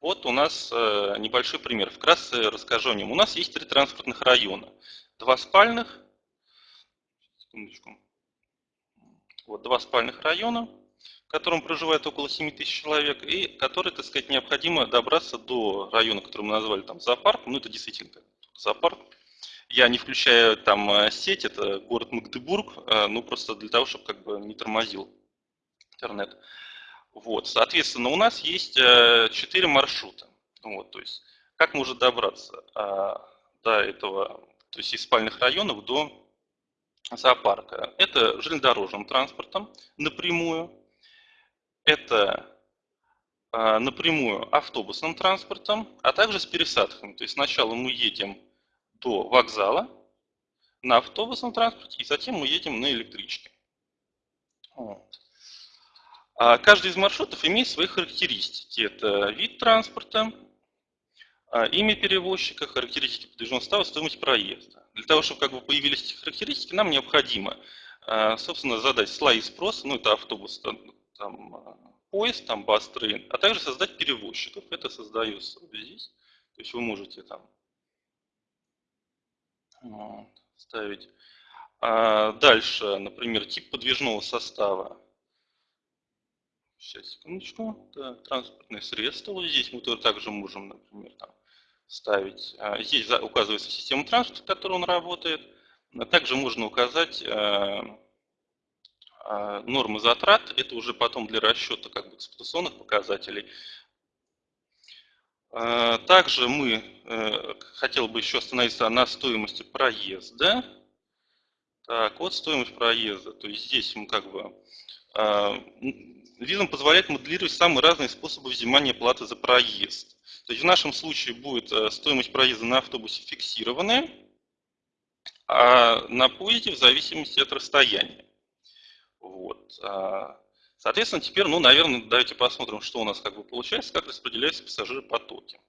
Вот у нас э, небольшой пример. Вкратце расскажу о нем. У нас есть три транспортных района. Два спальных, секундочку, вот два спальных района, в котором проживает около 7 тысяч человек, и которые, так сказать, необходимо добраться до района, который мы назвали там зоопарк. Ну, это действительно зоопарк. Я не включаю там э, сеть, это город Магдебург, э, ну, просто для того, чтобы как бы не тормозил интернет. Вот, соответственно, у нас есть э, четыре маршрута. Вот, то есть, как можно добраться а, до этого, то есть из спальных районов до зоопарка? Это железнодорожным транспортом напрямую, это а, напрямую автобусным транспортом, а также с пересадками. То есть сначала мы едем до вокзала на автобусном транспорте, и затем мы едем на электричке. Вот. А каждый из маршрутов имеет свои характеристики. Это вид транспорта, а, имя перевозчика, характеристики подвижного состава, стоимость проезда. Для того, чтобы как бы появились эти характеристики, нам необходимо, а, собственно, задать слои спроса, ну это автобус, там, поезд, там бас-трейн, а также создать перевозчиков. Это создается вот здесь. То есть вы можете там вот, ставить. А дальше, например, тип подвижного состава. Сейчас, секундочку. Да, транспортное средство. Вот здесь мы тоже также можем, например, там, ставить. А, здесь указывается система транспорта, в которой он работает. А также можно указать э, э, нормы затрат. Это уже потом для расчета как бы, эксплуатационных показателей. Э, также мы, хотел бы еще остановиться на стоимости проезда. Так, вот стоимость проезда. То есть здесь мы как бы Визм позволяет моделировать самые разные способы взимания платы за проезд. То есть в нашем случае будет э, стоимость проезда на автобусе фиксированная, а на поезде в зависимости от расстояния. Вот. А, соответственно, теперь, ну, наверное, давайте посмотрим, что у нас как бы получается, как распределяются пассажиры-потоки.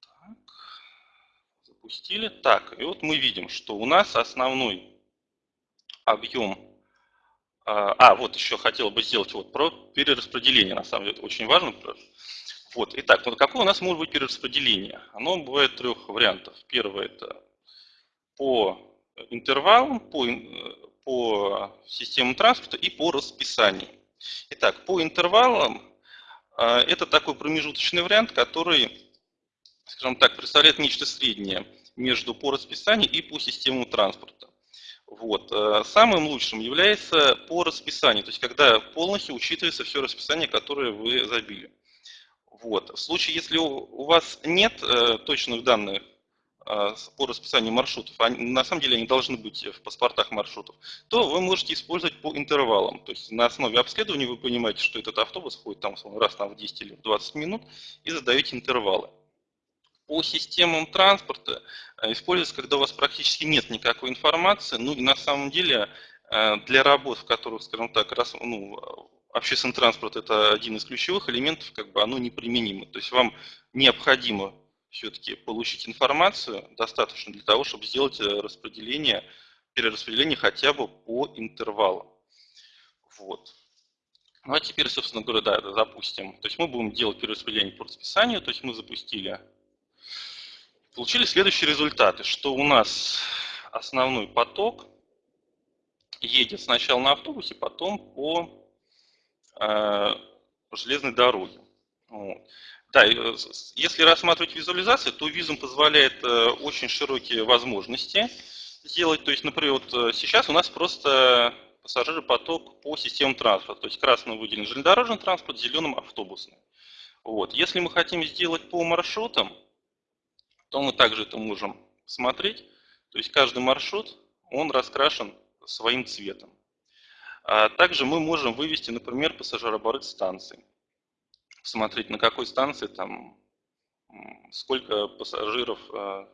Так. Запустили. Так, и вот мы видим, что у нас основной объем а, а, вот еще хотел бы сделать вот про перераспределение, на самом деле, это очень важно. Вот, итак, вот какое у нас может быть перераспределение? Оно бывает трех вариантов. Первое это по интервалам, по, по системам транспорта и по расписанию. Итак, по интервалам а, это такой промежуточный вариант, который, скажем так, представляет нечто среднее между по расписанию и по системам транспорта. Вот. Э, самым лучшим является по расписанию, то есть когда полностью учитывается все расписание, которое вы забили. Вот. В случае, если у вас нет э, точных данных э, по расписанию маршрутов, а на самом деле они должны быть в паспортах маршрутов, то вы можете использовать по интервалам. То есть на основе обследования вы понимаете, что этот автобус ходит там раз там, в 10 или в 20 минут и задаете интервалы по системам транспорта э, используется, когда у вас практически нет никакой информации. Ну и на самом деле э, для работ, в которых, скажем так, раз, ну, общественный транспорт это один из ключевых элементов, как бы оно неприменимо. То есть вам необходимо все-таки получить информацию достаточно для того, чтобы сделать э, распределение, перераспределение хотя бы по интервалам. Вот. Ну а теперь, собственно говоря, да, запустим. То есть мы будем делать перераспределение по расписанию, то есть мы запустили Получили следующие результаты, что у нас основной поток едет сначала на автобусе, потом по э, железной дороге. Вот. Да, э, если рассматривать визуализацию, то визум позволяет э, очень широкие возможности сделать. То есть, например, вот э, сейчас у нас просто пассажиропоток по системам транспорта. То есть красным выделен железнодорожный транспорт, зеленым автобусный. Вот. Если мы хотим сделать по маршрутам, то мы также это можем смотреть. То есть каждый маршрут, он раскрашен своим цветом. А также мы можем вывести, например, пассажирооборот станции. Смотреть, на какой станции там сколько пассажиров а,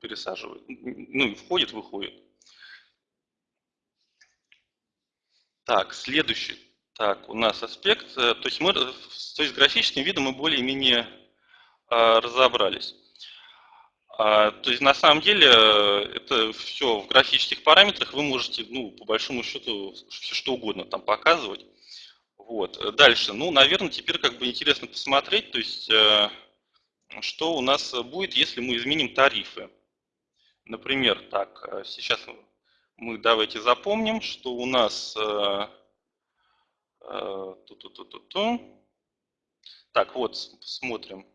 пересаживают, ну и входит, выходит. Так, следующий. Так, у нас аспект, э, то есть мы, то есть графическим видом мы более-менее а, разобрались. А, то есть на самом деле э, это все в графических параметрах вы можете, ну, по большому счету, все что угодно там показывать. Вот. Дальше. Ну, наверное, теперь как бы интересно посмотреть, то есть, э, что у нас будет, если мы изменим тарифы. Например, так, э, сейчас мы давайте запомним, что у нас... Ту -ту -ту -ту -ту. Так, вот, смотрим.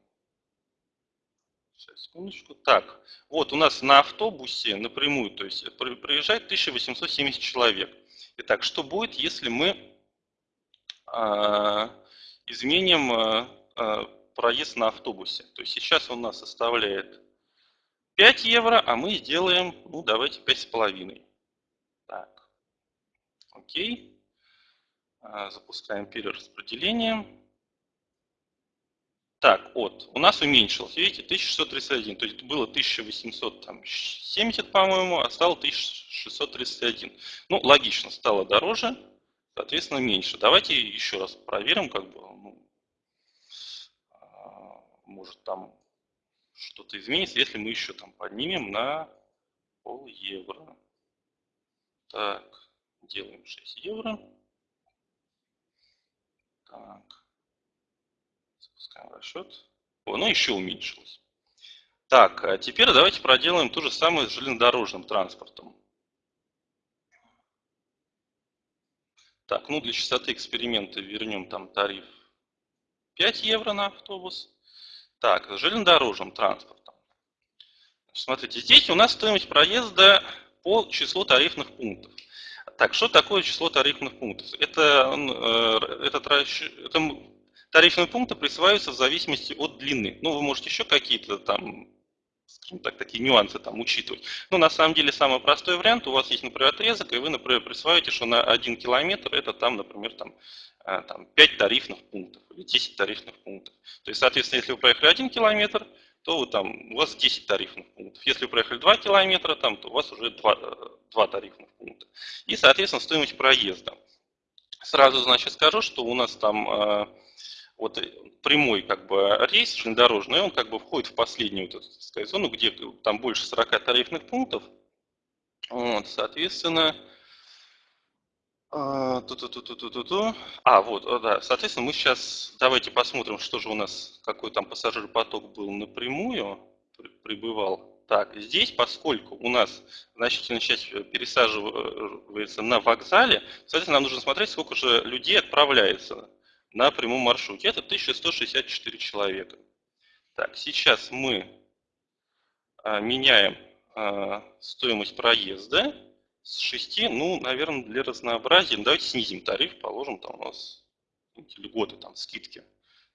Сейчас, секундочку. Так, вот у нас на автобусе напрямую, то есть проезжает 1870 человек. Итак, что будет, если мы э, изменим э, проезд на автобусе? То есть сейчас он у нас составляет 5 евро, а мы сделаем, ну давайте 5,5. Так, окей. Запускаем перераспределение. Так, от. У нас уменьшилось, видите, 1631. То есть было 1870, по-моему, а стало 1631. Ну, логично, стало дороже, соответственно, меньше. Давайте еще раз проверим, как бы, ну, а, может там что-то изменится, если мы еще там поднимем на пол евро. Так, делаем 6 евро. Так. Запускаем расчет. О, ну еще уменьшилось. Так, а теперь давайте проделаем то же самое с железнодорожным транспортом. Так, ну для частоты эксперимента вернем там тариф 5 евро на автобус. Так, с железнодорожным транспортом. Смотрите, здесь у нас стоимость проезда по числу тарифных пунктов. Так, что такое число тарифных пунктов? Это, э, этот, это Тарифные пункты присваиваются в зависимости от длины. Ну, вы можете еще какие-то там, скажем так, такие нюансы там учитывать. Но на самом деле самый простой вариант, у вас есть, например, отрезок, и вы, например, присваиваете, что на 1 километр это там, например, там, а, там 5 тарифных пунктов или 10 тарифных пунктов. То есть, соответственно, если вы проехали 1 километр, то вы, там, у вас 10 тарифных пунктов. Если вы проехали 2 километра, там, то у вас уже 2, 2 тарифных пункта. И, соответственно, стоимость проезда. Сразу, значит, скажу, что у нас там а, вот э, прямой как бы рейс железнодорожный, он как бы входит в последнюю эту, сказать, зону, где там больше 40 тарифных пунктов. Вот, соответственно, а, ту -ту -ту -ту -ту -ту -ту. а, вот, да, соответственно, мы сейчас, давайте посмотрим, что же у нас, какой там пассажиропоток был напрямую, прибывал. Так, здесь, поскольку у нас значительная часть пересаживается на вокзале, соответственно, нам нужно смотреть, сколько же людей отправляется на прямом маршруте. Это 1164 человека. Так, сейчас мы а, меняем а, стоимость проезда с 6, ну, наверное, для разнообразия. Давайте снизим тариф, положим там у нас льготы, там скидки,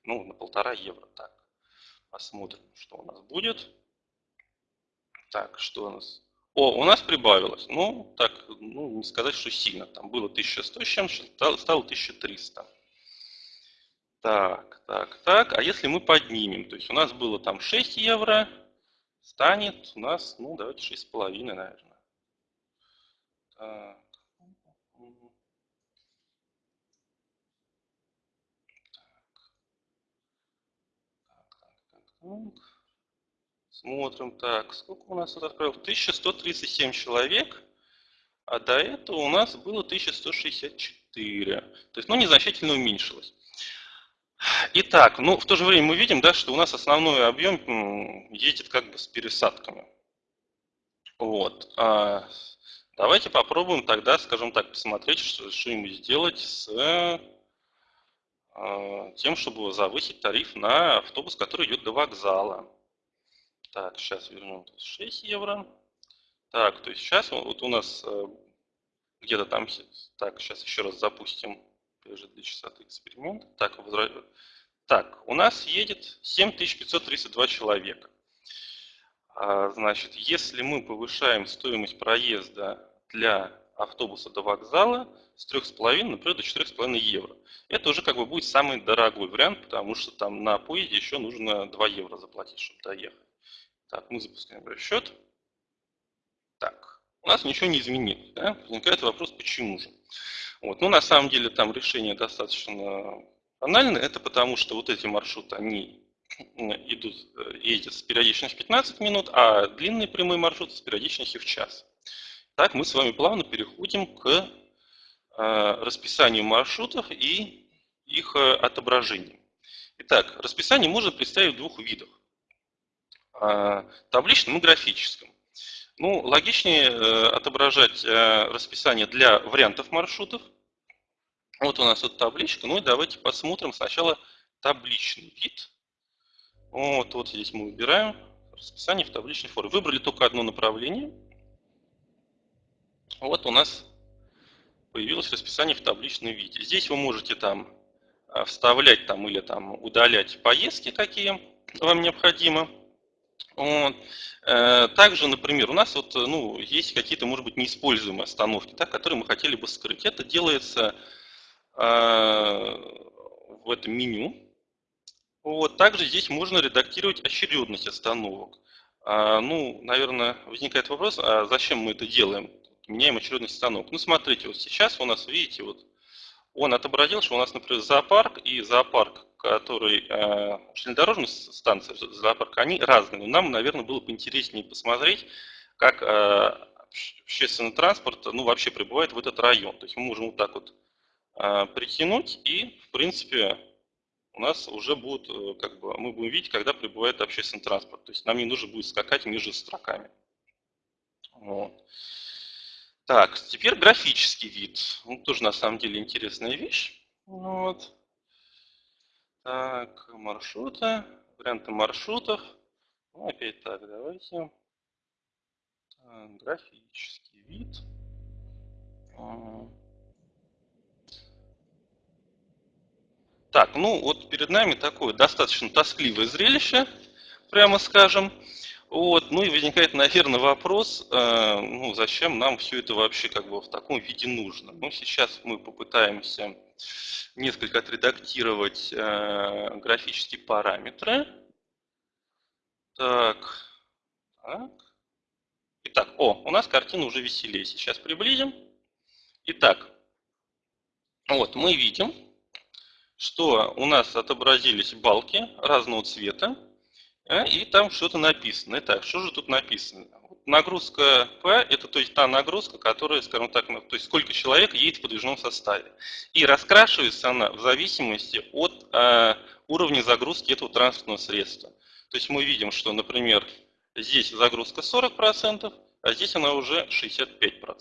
ну, на полтора евро. Так, посмотрим, что у нас будет. Так, что у нас? О, у нас прибавилось. Ну, так, ну, не сказать, что сильно. Там было 1100 с чем-то, стало 1300. Так, так, так. А если мы поднимем? То есть у нас было там 6 евро, станет у нас, ну, давайте 6,5, наверное. Так. Смотрим, так, сколько у нас отправил? 1137 человек, а до этого у нас было 1164. То есть, ну, незначительно уменьшилось. Итак, ну в то же время мы видим, да, что у нас основной объем едет как бы с пересадками. Вот. А давайте попробуем тогда, скажем так, посмотреть, что, что ему сделать с а, тем, чтобы завысить тариф на автобус, который идет до вокзала. Так, сейчас вернем 6 евро. Так, то есть сейчас вот у нас э, где-то там, так, сейчас еще раз запустим же для частоты эксперимента. Так, возра... так, у нас едет 7532 человека. А, значит, если мы повышаем стоимость проезда для автобуса до вокзала с 3,5, например, до 4,5 евро. Это уже как бы будет самый дорогой вариант, потому что там на поезде еще нужно 2 евро заплатить, чтобы доехать. Так, мы запускаем расчет. Так, у нас ничего не изменилось. Да? Возникает вопрос, почему же? Вот. Ну, на самом деле там решение достаточно банальное. Это потому, что вот эти маршруты, они идут, э, ездят с периодичностью 15 минут, а длинные прямые маршруты с периодичностью в час. Так, мы с вами плавно переходим к э, расписанию маршрутов и их э, отображением. Итак, расписание можно представить в двух видах. А, табличном и графическом. Ну, логичнее э, отображать э, расписание для вариантов маршрутов. Вот у нас вот табличка. Ну и давайте посмотрим сначала табличный вид. Вот, вот здесь мы выбираем расписание в табличной форме. Выбрали только одно направление. Вот у нас появилось расписание в табличном виде. Здесь вы можете там э, вставлять там или там удалять поездки, какие вам необходимо. Вот. Э, также, например, у нас вот, ну, есть какие-то, может быть, неиспользуемые остановки, да, которые мы хотели бы скрыть. Это делается э, в этом меню. Вот. Также здесь можно редактировать очередность остановок. А, ну, наверное, возникает вопрос, а зачем мы это делаем? Меняем очередность остановок. Ну, смотрите, вот сейчас у нас, видите, вот он отобразил, что у нас, например, зоопарк и зоопарк, который э, железнодорожная станция зоопарк, они разные. Но нам, наверное, было бы интереснее посмотреть, как э, общественный транспорт, ну, вообще прибывает в этот район. То есть мы можем вот так вот э, притянуть и, в принципе, у нас уже будет, э, как бы, мы будем видеть, когда прибывает общественный транспорт. То есть нам не нужно будет скакать между строками. Вот. Так, теперь графический вид. Ну, тоже на самом деле интересная вещь. Вот. Так, маршруты, варианты маршрутов. Ну, опять так, давайте. Так, графический вид. Так, ну вот перед нами такое достаточно тоскливое зрелище, прямо скажем. Вот, ну и возникает, наверное, вопрос, э, ну, зачем нам все это вообще как бы в таком виде нужно. Ну, сейчас мы попытаемся несколько отредактировать э, графические параметры. Так, так. Итак, о, у нас картина уже веселее. Сейчас приблизим. Итак, вот мы видим, что у нас отобразились балки разного цвета. А, и там что-то написано. Итак, что же тут написано? Нагрузка P – это то есть та нагрузка, которая, скажем так, ну, то есть сколько человек едет в подвижном составе. И раскрашивается она в зависимости от э, уровня загрузки этого транспортного средства. То есть мы видим, что, например, здесь загрузка 40%, а здесь она уже 65%.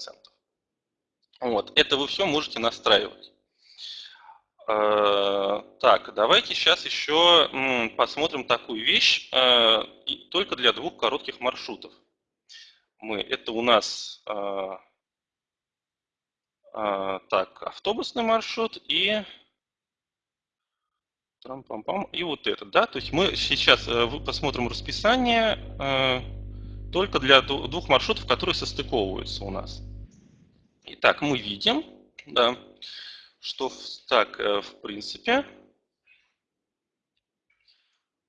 Вот. Это вы все можете настраивать. Э, так, давайте сейчас еще посмотрим такую вещь, э, только для двух коротких маршрутов. Мы, это у нас э, так, автобусный маршрут и и вот это, да, то есть мы сейчас посмотрим расписание только для двух маршрутов, которые состыковываются у нас. Итак, мы видим, да, что так, э, в принципе,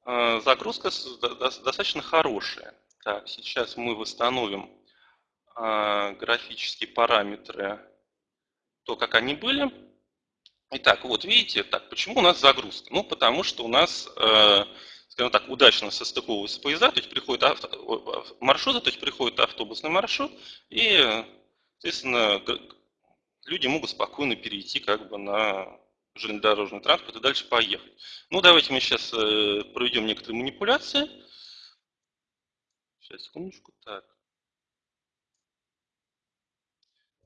э, загрузка достаточно хорошая. Так, сейчас мы восстановим э, графические параметры, то, как они были. Итак, вот видите, так, почему у нас загрузка? Ну, потому что у нас, скажем так, удачно состыковываются поезда, то есть приходит авто, маршруты, то есть приходит автобусный маршрут, и, соответственно, люди могут спокойно перейти как бы на железнодорожный транспорт и дальше поехать. Ну, давайте мы сейчас э, проведем некоторые манипуляции. Сейчас, секундочку. Так.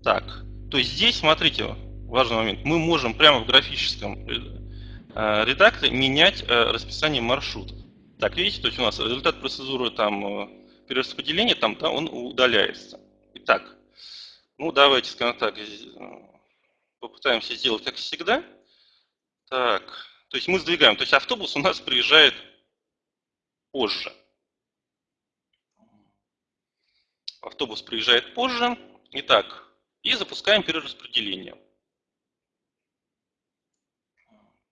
Так, то есть здесь, смотрите, важный момент. Мы можем прямо в графическом э, редакторе менять э, расписание маршрутов. Так, видите, то есть у нас результат процедуры там перераспределения, там, да, он удаляется. Итак, ну, давайте, скажем так, попытаемся сделать как всегда. Так, то есть мы сдвигаем, то есть автобус у нас приезжает позже. Автобус приезжает позже. Итак, и запускаем перераспределение.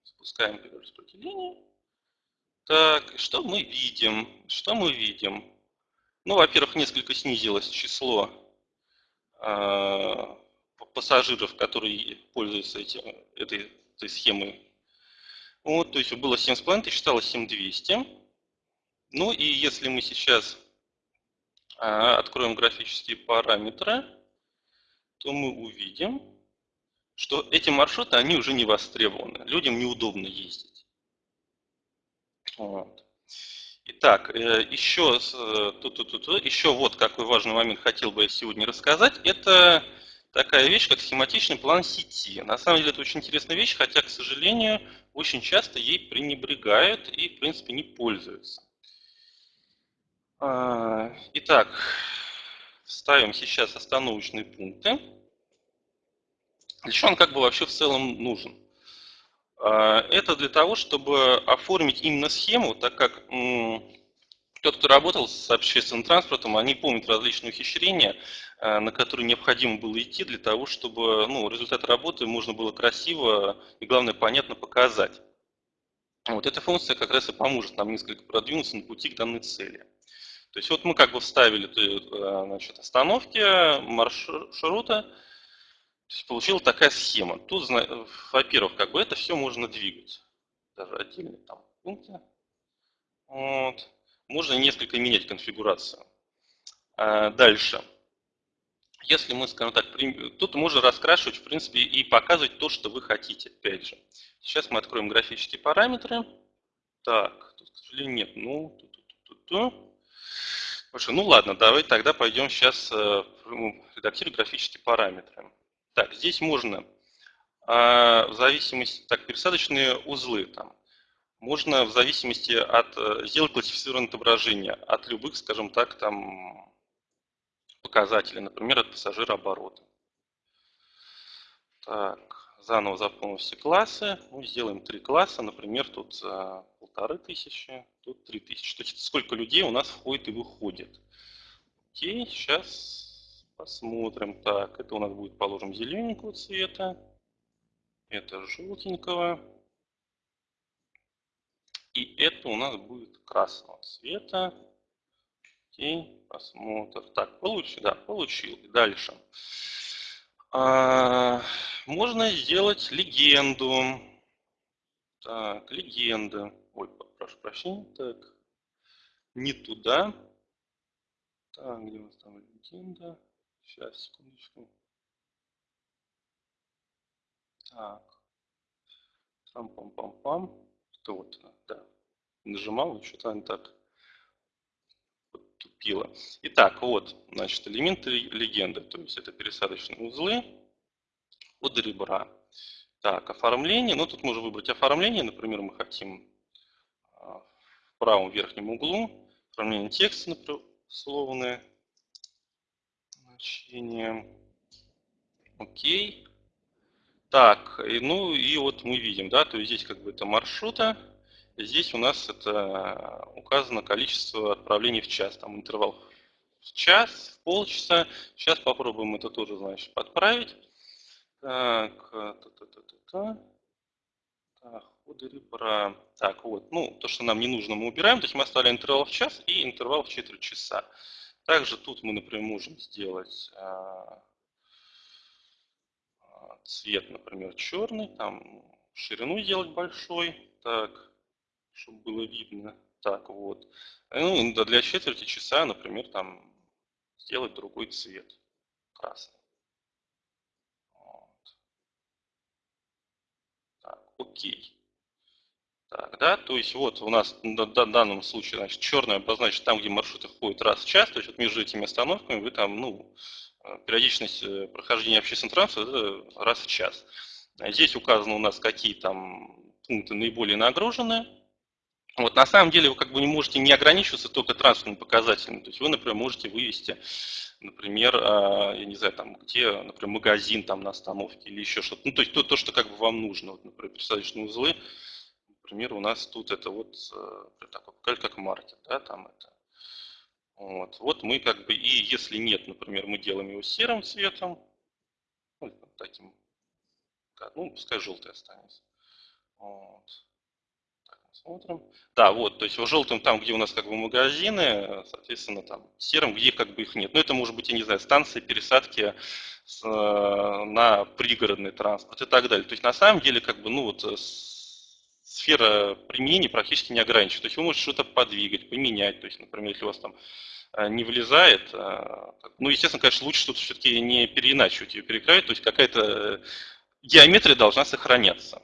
Запускаем перераспределение. Так, что мы видим? Что мы видим? Ну, во-первых, несколько снизилось число пассажиров, которые пользуются этим, этой, этой схемой. Вот, то есть было 7,5 тысяч, стало 7200. Ну и если мы сейчас а, откроем графические параметры, то мы увидим, что эти маршруты, они уже не востребованы. Людям неудобно ездить. Вот. Итак, э, еще, тут, тут, тут, еще вот какой важный момент хотел бы я сегодня рассказать. Это такая вещь, как схематичный план сети. На самом деле это очень интересная вещь, хотя, к сожалению, очень часто ей пренебрегают и, в принципе, не пользуются. А, итак, ставим сейчас остановочные пункты. Для чего он как бы вообще в целом нужен? А, это для того, чтобы оформить именно схему, так как тот, кто работал с общественным транспортом, они помнят различные ухищрения, а, на которые необходимо было идти для того, чтобы ну, результат работы можно было красиво и, главное, понятно показать. Вот эта функция как раз и поможет нам несколько продвинуться на пути к данной цели. То есть вот мы как бы вставили э, значит, остановки маршрута, то есть получилась такая схема. Тут, во-первых, как бы это все можно двигать. Даже отдельные там пункты. Вот. Можно несколько менять конфигурацию. А дальше. Если мы, скажем так, тут можно раскрашивать, в принципе, и показывать то, что вы хотите, опять же. Сейчас мы откроем графические параметры. Так, тут, к сожалению, нет. Ну, ту -ту -ту -ту. Хорошо, ну ладно, давай тогда пойдем сейчас э, редактировать графические параметры. Так, здесь можно а, в зависимости, так, пересадочные узлы там. Можно в зависимости от, э, сделать классифицированное отображение от любых, скажем так, там показателей, например, от пассажира оборота. Так, заново заполним все классы. Ну, сделаем три класса, например, тут за полторы тысячи, тут три тысячи. То есть сколько людей у нас входит и выходит. Окей, сейчас посмотрим. Так, это у нас будет, положим, зелененького цвета. Это желтенького. И это у нас будет красного цвета. Окей, посмотрим. Так, получил, да, получил. Дальше. А, можно сделать легенду. Так, легенда. Ой, прошу прощения. Так, не туда. Так, где у нас там легенда? Сейчас, секундочку. Так. Трам-пам-пам-пам. Что вот, да. Нажимал, что-то не так тупило. Итак, вот, значит, элементы легенды. То есть это пересадочные узлы от ребра. Так, оформление. Ну, тут можно выбрать оформление. Например, мы хотим а, в правом верхнем углу оформление текста, например, условное значение. Окей. Так, и, ну и вот мы видим, да, то есть здесь как бы это маршрута, здесь у нас это указано количество отправлений в час, там интервал в час, в полчаса. Сейчас попробуем это тоже, значит, подправить. Так, та -та -та -та -та. так, ходы ребра. Так, вот, ну, то, что нам не нужно, мы убираем. То есть мы оставляем интервал в час и интервал в четверть часа. Также тут мы, например, можем сделать а, а, цвет, например, черный, там ширину сделать большой, так, чтобы было видно. Так, вот. Ну, для четверти часа, например, там сделать другой цвет, красный. окей. Так, да, то есть вот у нас в данном случае, значит, черный обозначит там, где маршруты ходят раз в час, то есть вот между этими остановками вы там, ну, э, периодичность э, прохождения общественного транспорта раз в час. Здесь указано у нас, какие там пункты наиболее нагружены. Вот на самом деле вы как бы не можете не ограничиваться только транспортными показателями. То есть вы, например, можете вывести например, а, я не знаю, там, где, например, магазин там на остановке или еще что-то. Ну, то есть то, то, что как бы вам нужно. Вот, например, пересадочные узлы, например, у нас тут это вот э, такой как маркет, да, там это. Вот. вот мы как бы, и если нет, например, мы делаем его серым цветом, ну, таким, ну, пускай желтый останется. Вот. Смотрим. Да, вот, то есть в желтом там, где у нас как бы магазины, соответственно, там серым, где как бы их нет. Но это может быть, я не знаю, станции пересадки с, э, на пригородный транспорт и так далее. То есть на самом деле, как бы, ну вот, э, сфера применения практически не ограничена. То есть вы можете что-то подвигать, поменять. То есть, например, если у вас там э, не влезает, ну, естественно, конечно, лучше что-то все-таки не переиначивать ее, перекраивать, то есть какая-то геометрия должна сохраняться.